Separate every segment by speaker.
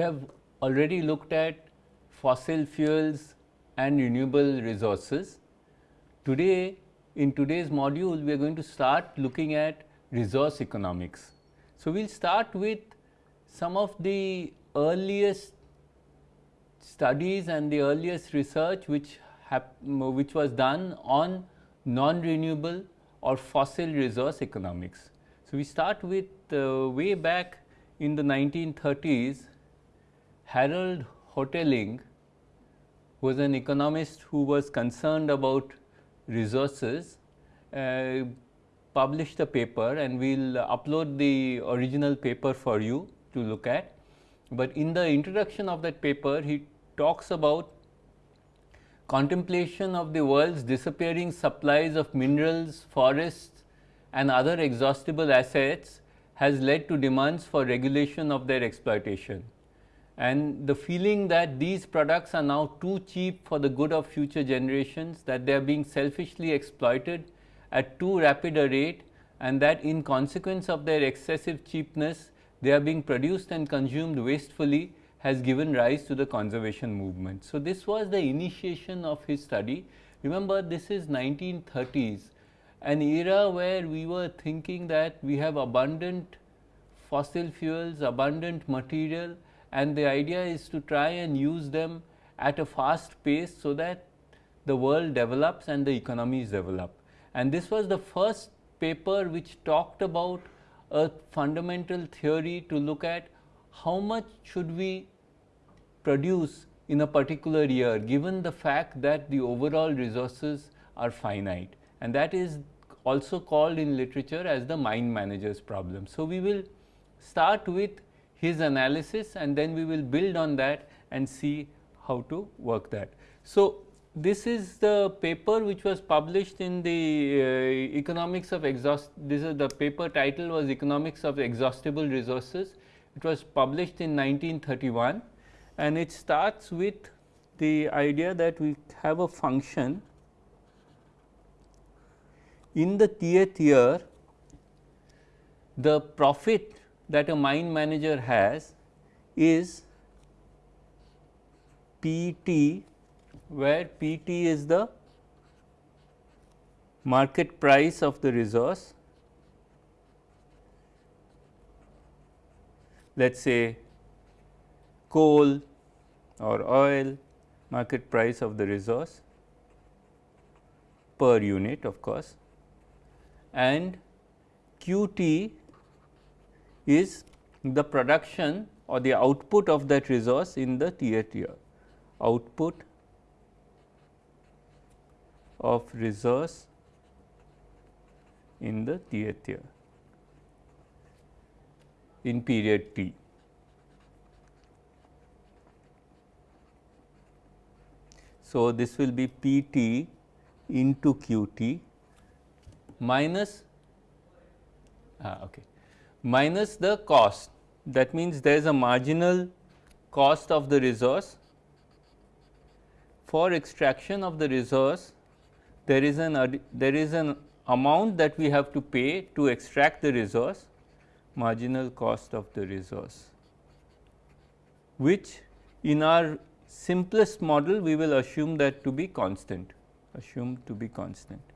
Speaker 1: we have already looked at fossil fuels and renewable resources. Today in today's module we are going to start looking at resource economics. So, we will start with some of the earliest studies and the earliest research which which was done on non-renewable or fossil resource economics. So, we start with uh, way back in the 1930s Harold Hotelling was an economist who was concerned about resources uh, published a paper and we will upload the original paper for you to look at. But in the introduction of that paper he talks about contemplation of the world's disappearing supplies of minerals, forests and other exhaustible assets has led to demands for regulation of their exploitation and the feeling that these products are now too cheap for the good of future generations, that they are being selfishly exploited at too rapid a rate and that in consequence of their excessive cheapness, they are being produced and consumed wastefully has given rise to the conservation movement. So, this was the initiation of his study. Remember this is 1930s, an era where we were thinking that we have abundant fossil fuels, abundant material and the idea is to try and use them at a fast pace so that the world develops and the economies develop. And this was the first paper which talked about a fundamental theory to look at how much should we produce in a particular year given the fact that the overall resources are finite and that is also called in literature as the mine manager's problem. So, we will start with his analysis and then we will build on that and see how to work that. So, this is the paper which was published in the uh, economics of exhaust this is the paper title was economics of exhaustible resources it was published in 1931 and it starts with the idea that we have a function in the th year the profit that a mine manager has is PT where PT is the market price of the resource. Let us say coal or oil market price of the resource per unit of course. And QT is the production or the output of that resource in the tth year, output of resource in the tth year in period t. So, this will be P t into Q t minus ah, okay minus the cost. That means there is a marginal cost of the resource. For extraction of the resource there is an there is an amount that we have to pay to extract the resource marginal cost of the resource which in our simplest model we will assume that to be constant assume to be constant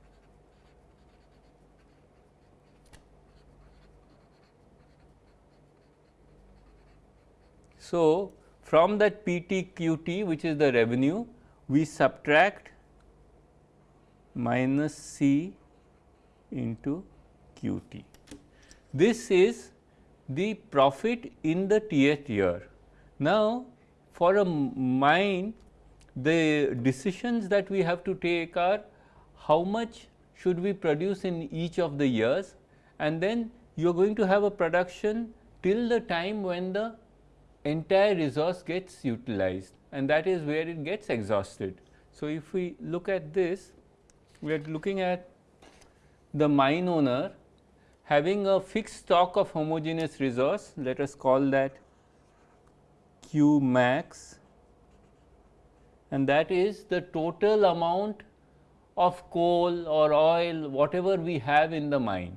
Speaker 1: So, from that PTQT which is the revenue we subtract minus C into QT. This is the profit in the tth year. Now, for a mine the decisions that we have to take are how much should we produce in each of the years and then you are going to have a production till the time when the entire resource gets utilized and that is where it gets exhausted. So, if we look at this, we are looking at the mine owner having a fixed stock of homogeneous resource, let us call that Q max and that is the total amount of coal or oil whatever we have in the mine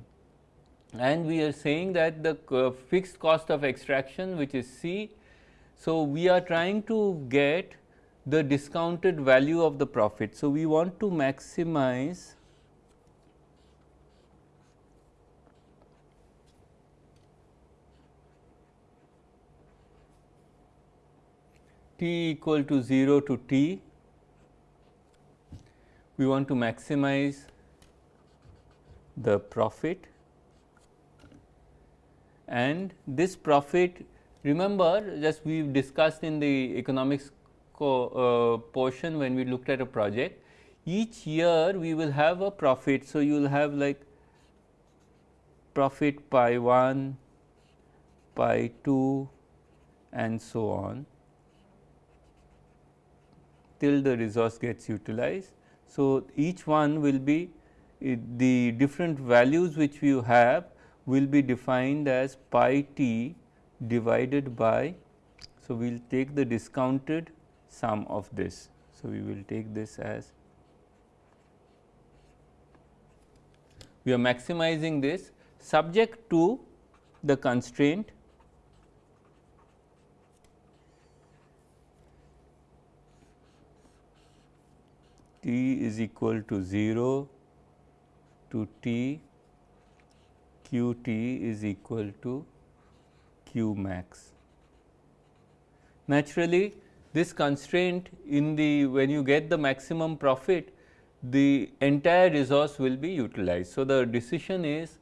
Speaker 1: and we are saying that the uh, fixed cost of extraction which is C So, we are trying to get the discounted value of the profit. So, we want to maximize t equal to 0 to t, we want to maximize the profit and this profit remember just we discussed in the economics uh, portion when we looked at a project each year we will have a profit. So, you will have like profit pi 1, pi 2 and so on till the resource gets utilized. So, each one will be the different values which you have will be defined as pi t divided by. So, we will take the discounted sum of this. So, we will take this as we are maximizing this subject to the constraint t is equal to 0 to t q t is equal to q max. Naturally, this constraint in the when you get the maximum profit the entire resource will be utilized. So, the decision is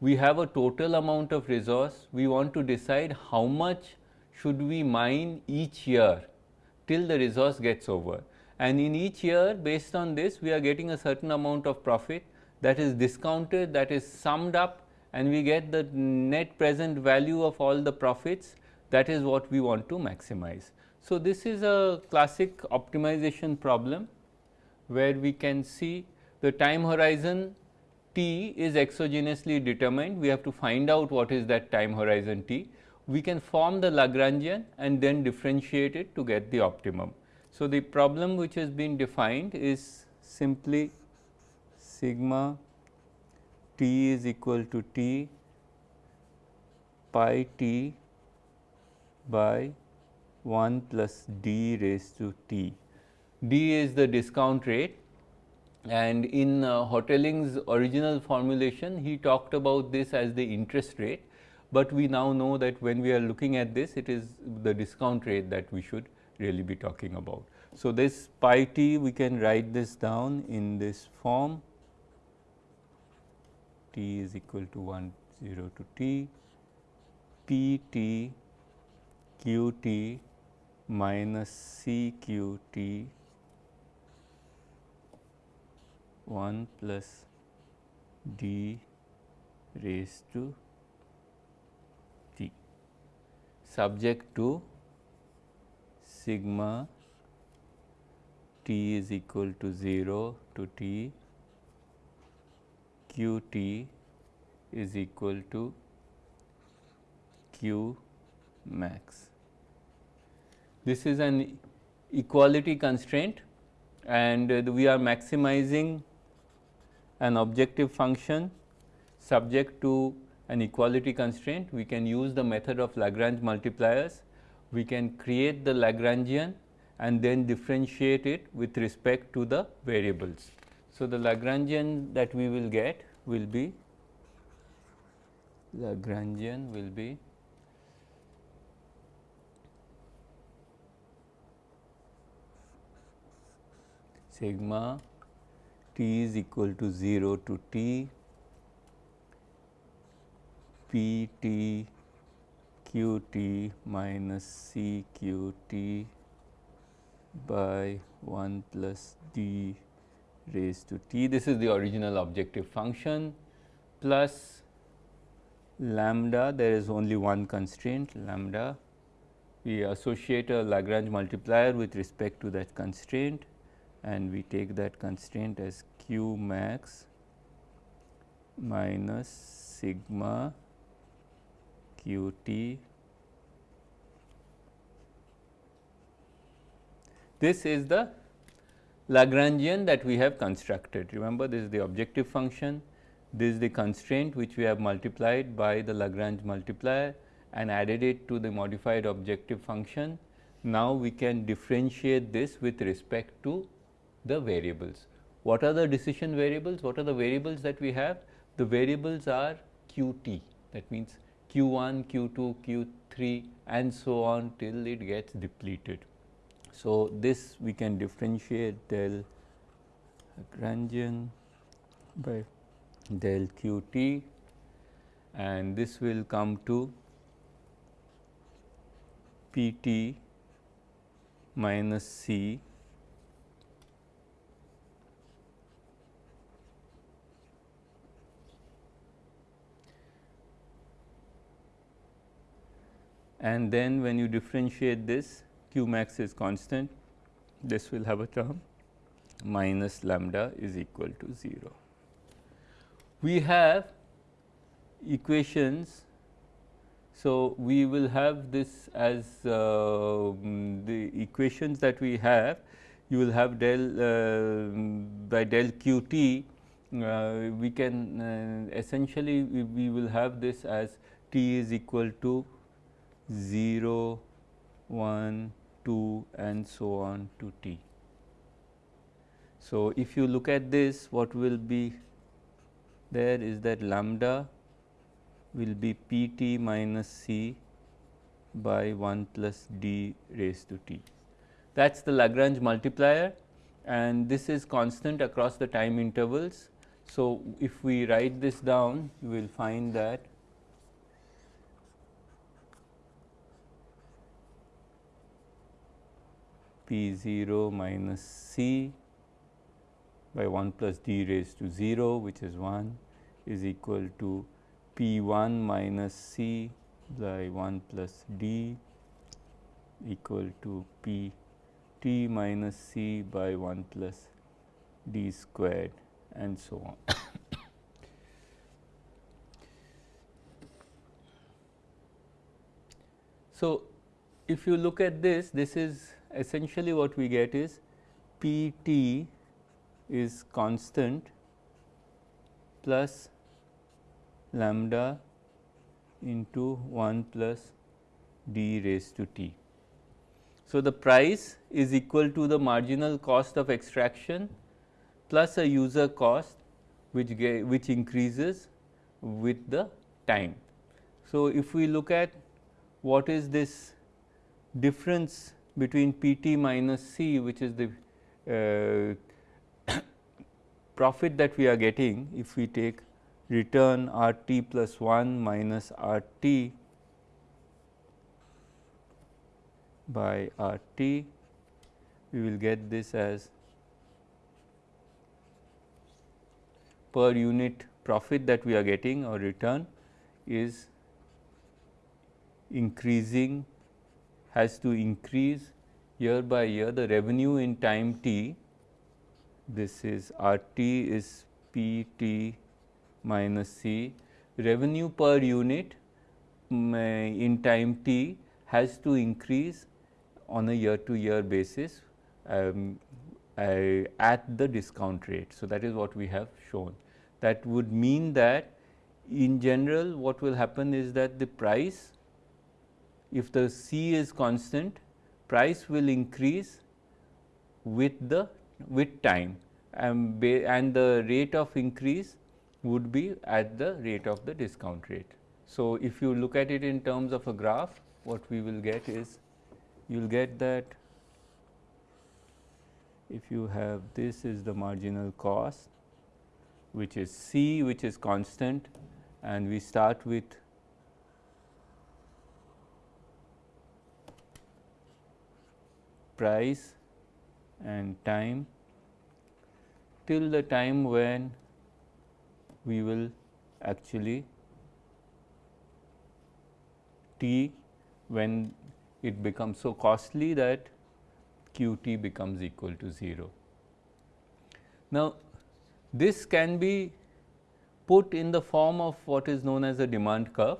Speaker 1: we have a total amount of resource we want to decide how much should we mine each year till the resource gets over and in each year based on this we are getting a certain amount of profit that is discounted that is summed up and we get the net present value of all the profits that is what we want to maximize. So, this is a classic optimization problem where we can see the time horizon t is exogenously determined. We have to find out what is that time horizon t. We can form the Lagrangian and then differentiate it to get the optimum. So, the problem which has been defined is simply sigma t is equal to t pi t by 1 plus d raised to t. d is the discount rate and in uh, original formulation he talked about this as the interest rate, but we now know that when we are looking at this it is the discount rate that we should really be talking about. So, this pi t we can write this down in this form t is equal to 1 0 to t p t q t minus c q t 1 plus d raised to t. Subject to sigma t is equal to 0 to t q t is equal to q max. This is an equality constraint and uh, we are maximizing an objective function subject to an equality constraint. We can use the method of Lagrange multipliers. We can create the Lagrangian and then differentiate it with respect to the variables. So, the Lagrangian that we will get will be Lagrangian will be sigma t is equal to 0 to t p t q t minus c q t by 1 plus d raised to t. This is the original objective function plus lambda there is only one constraint lambda we associate a Lagrange multiplier with respect to that constraint and we take that constraint as q max minus sigma q t. This is the Lagrangian that we have constructed. Remember this is the objective function, this is the constraint which we have multiplied by the Lagrange multiplier and added it to the modified objective function. Now, we can differentiate this with respect to the variables. What are the decision variables? What are the variables that we have? The variables are q t that means q 1, q 2, q 3 and so on till it gets depleted. So, this we can differentiate del Lagrangian by del q t and this will come to p t minus c. And then when you differentiate this q max is constant this will have a term minus lambda is equal to 0. We have equations. So, we will have this as uh, the equations that we have you will have del uh, by del q t uh, we can uh, essentially we, we will have this as t is equal to 0, 1, 2 and so on to t. So, if you look at this what will be there is that lambda will be p t minus c by 1 plus d raised to t. That is the Lagrange multiplier and this is constant across the time intervals. So, if we write this down you will find that p 0 minus c by 1 plus d raised to 0 which is 1 is equal to P 1 minus C by 1 plus D equal to P t minus C by 1 plus D squared and so on. so, if you look at this, this is essentially what we get is P t is constant plus lambda into 1 plus d raised to t. So, the price is equal to the marginal cost of extraction plus a user cost which which increases with the time. So, if we look at what is this difference between P t minus C which is the uh, profit that we are getting if we take return R t plus 1 minus R t by R t, we will get this as per unit profit that we are getting or return is increasing has to increase year by year the revenue in time t this is R t is P t minus C. Revenue per unit um, in time t has to increase on a year to year basis um, uh, at the discount rate. So, that is what we have shown. That would mean that in general what will happen is that the price if the C is constant price will increase with the with time and, and the rate of increase would be at the rate of the discount rate. So, if you look at it in terms of a graph what we will get is you will get that if you have this is the marginal cost which is C which is constant and we start with price and time till the time when we will actually t when it becomes so costly that q t becomes equal to 0. Now, this can be put in the form of what is known as a demand curve,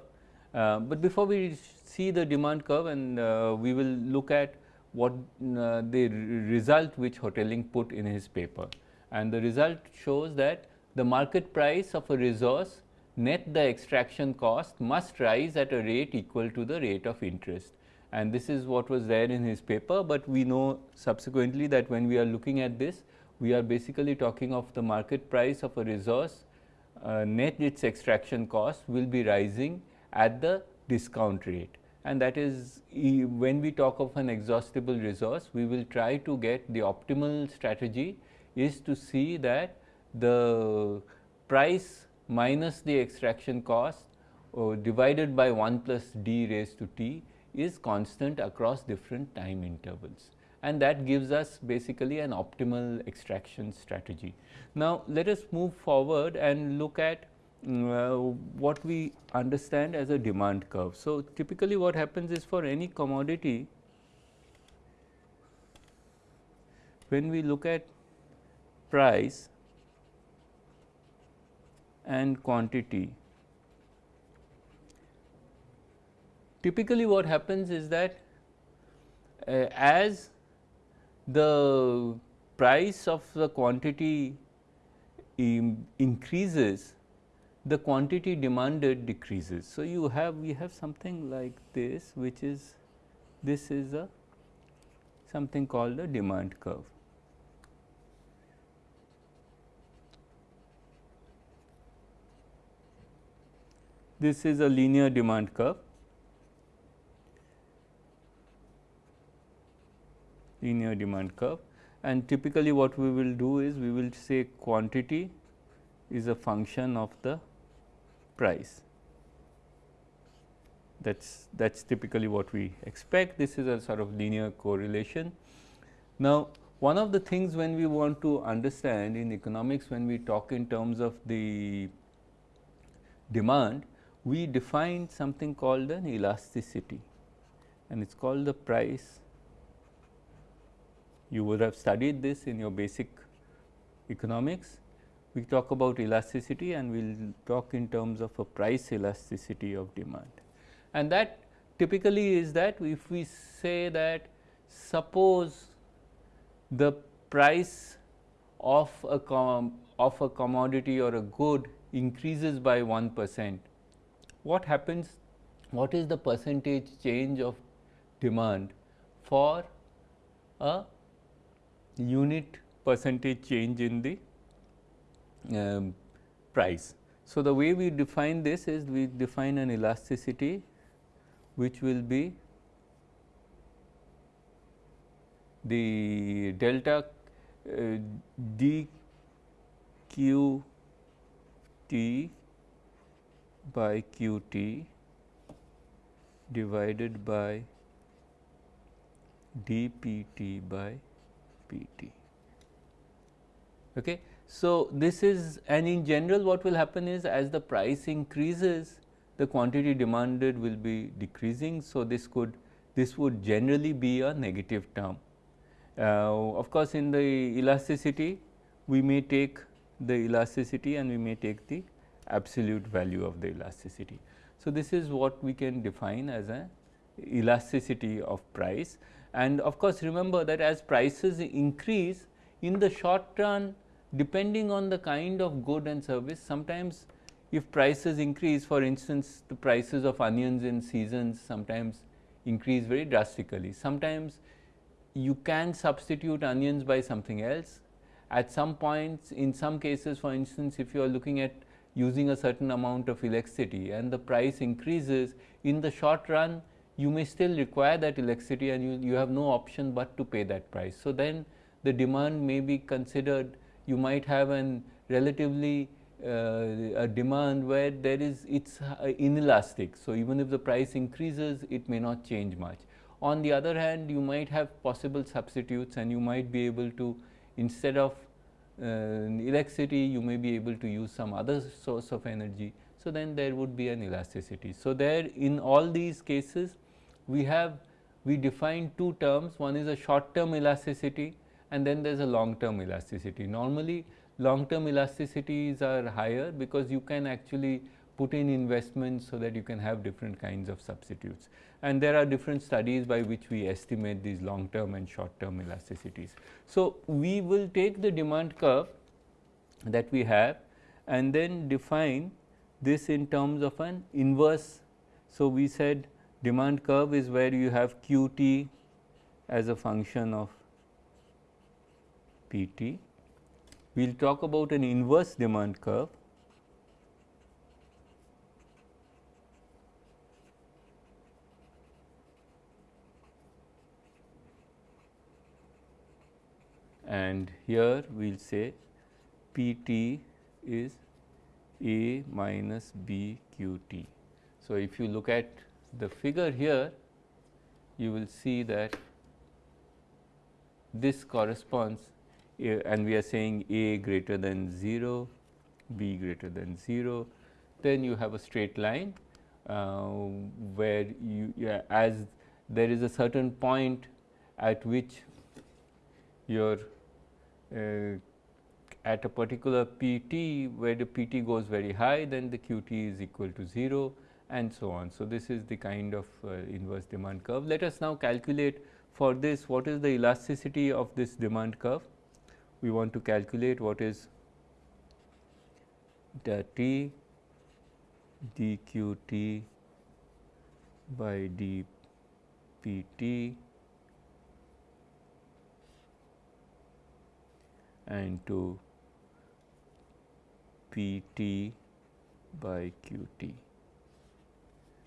Speaker 1: uh, but before we see the demand curve and uh, we will look at what uh, the result which Hotelling put in his paper and the result shows that the market price of a resource net the extraction cost must rise at a rate equal to the rate of interest. And this is what was there in his paper, but we know subsequently that when we are looking at this, we are basically talking of the market price of a resource uh, net its extraction cost will be rising at the discount rate and that is when we talk of an exhaustible resource we will try to get the optimal strategy is to see that the price minus the extraction cost uh, divided by 1 plus d raised to t is constant across different time intervals and that gives us basically an optimal extraction strategy. Now, let us move forward and look at what we understand as a demand curve. So, typically what happens is for any commodity, when we look at price and quantity, typically what happens is that uh, as the price of the quantity increases, the quantity demanded decreases. So, you have we have something like this which is this is a something called a demand curve. This is a linear demand curve linear demand curve and typically what we will do is we will say quantity is a function of the price. That is that is typically what we expect this is a sort of linear correlation. Now, one of the things when we want to understand in economics when we talk in terms of the demand, we define something called an elasticity and it is called the price you would have studied this in your basic economics. We talk about elasticity and we will talk in terms of a price elasticity of demand. And that typically is that if we say that suppose the price of a of a commodity or a good increases by 1 percent, what happens? What is the percentage change of demand for a unit percentage change in the um, price. So, the way we define this is we define an elasticity which will be the delta uh, d q t by q t divided by d p t by PT. Okay. So, this is and in general what will happen is as the price increases the quantity demanded will be decreasing. So, this could this would generally be a negative term. Uh, of course, in the elasticity we may take the elasticity and we may take the absolute value of the elasticity. So, this is what we can define as a elasticity of price and of course, remember that as prices increase in the short run depending on the kind of good and service sometimes if prices increase for instance the prices of onions in seasons sometimes increase very drastically. Sometimes you can substitute onions by something else. At some points in some cases for instance if you are looking at using a certain amount of electricity and the price increases in the short run you may still require that electricity and you, you have no option but to pay that price. So, then the demand may be considered you might have an relatively uh, a demand where there is it is uh, inelastic. So, even if the price increases it may not change much. On the other hand you might have possible substitutes and you might be able to instead of uh, electricity you may be able to use some other source of energy. So, then there would be an elasticity. So, there in all these cases we have we define two terms one is a short term elasticity and then there is a long term elasticity. Normally long term elasticities are higher because you can actually put in investments so that you can have different kinds of substitutes. And there are different studies by which we estimate these long term and short term elasticities. So, we will take the demand curve that we have and then define this in terms of an inverse. So, we said demand curve is where you have q t as a function of p t. We will talk about an inverse demand curve and here we will say P t is A minus B q t. So, if you look at the figure here, you will see that this corresponds and we are saying A greater than 0, B greater than 0, then you have a straight line uh, where you yeah, as there is a certain point at which your uh, at a particular PT where the PT goes very high then the QT is equal to 0 and so on. So, this is the kind of uh, inverse demand curve. Let us now calculate for this what is the elasticity of this demand curve. We want to calculate what is the T dQt by dPt and to P t by Q t.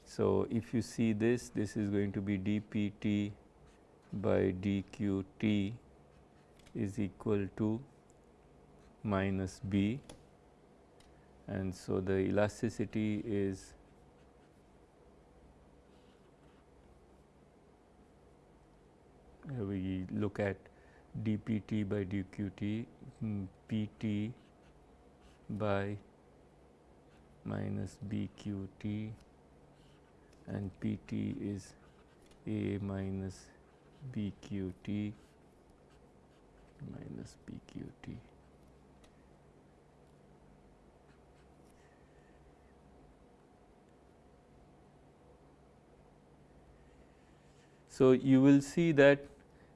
Speaker 1: So, if you see this, this is going to be d p t by d q t is equal to minus b. And so the elasticity is we look at dpt by dqt mm, pt by minus bqt and pt is a minus bqt minus bqt. So, you will see that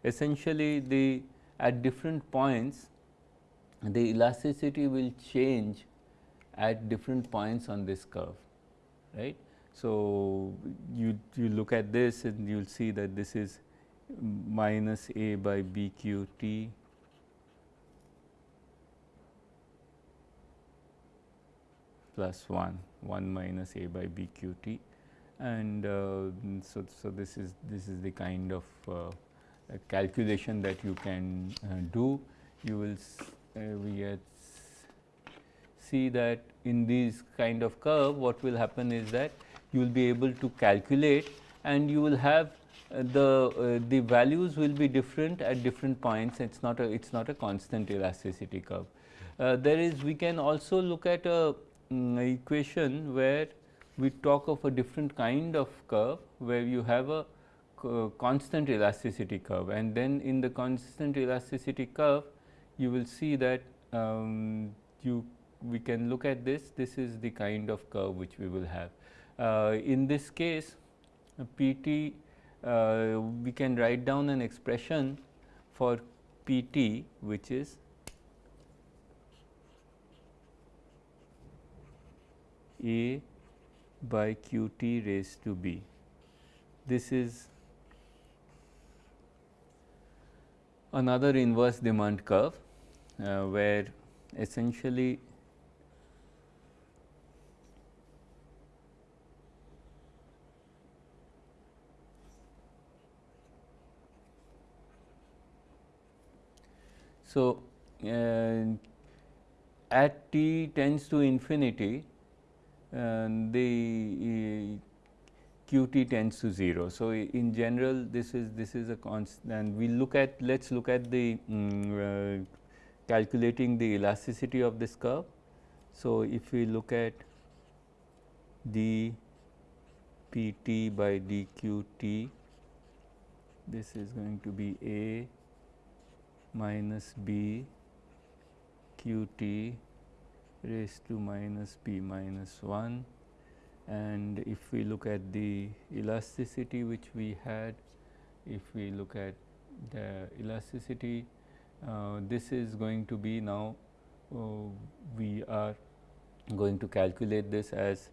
Speaker 1: essentially the at different points the elasticity will change at different points on this curve right. So, you, you look at this and you will see that this is minus a by b q t plus 1 1 minus a by b q t and uh, so, so this is this is the kind of uh, calculation that you can uh, do. You will we see that in this kind of curve what will happen is that you will be able to calculate and you will have uh, the uh, the values will be different at different points it is not a it is not a constant elasticity curve. Uh, there is we can also look at a um, equation where we talk of a different kind of curve where you have a constant elasticity curve and then in the constant elasticity curve you will see that um, you we can look at this this is the kind of curve which we will have. Uh, in this case PT uh, we can write down an expression for PT which is A by q t raised to b. This is another inverse demand curve uh, where essentially So, uh, at t tends to infinity the qt tends to 0. So, in general this is this is a constant and we look at let us look at the um, uh, calculating the elasticity of this curve. So, if we look at d pt by dqt this is going to be a minus b qt raised to minus p minus 1 and if we look at the elasticity which we had if we look at the elasticity uh, this is going to be now uh, we are going to calculate this as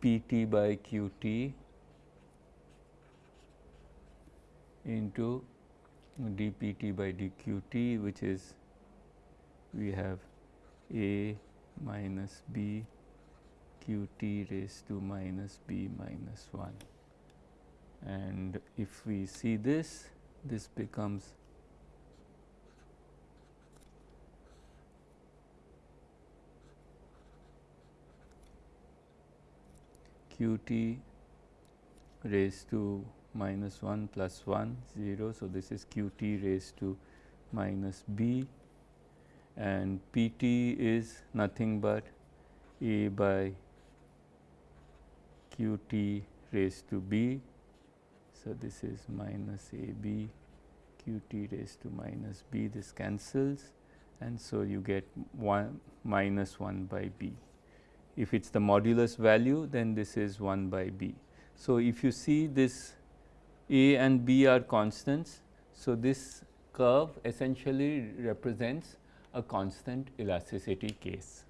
Speaker 1: P t by Q t into d P t by d Q t which is we have A minus B q t raised to minus b minus 1 and if we see this this becomes q t raised to minus 1 plus 1 0. So, this is q t raised to minus b and p t is nothing but a by q t raised to b. So, this is minus a b q t raised to minus b this cancels and so you get 1 minus 1 by b. If it is the modulus value then this is 1 by b. So, if you see this a and b are constants. So, this curve essentially represents a constant elasticity case.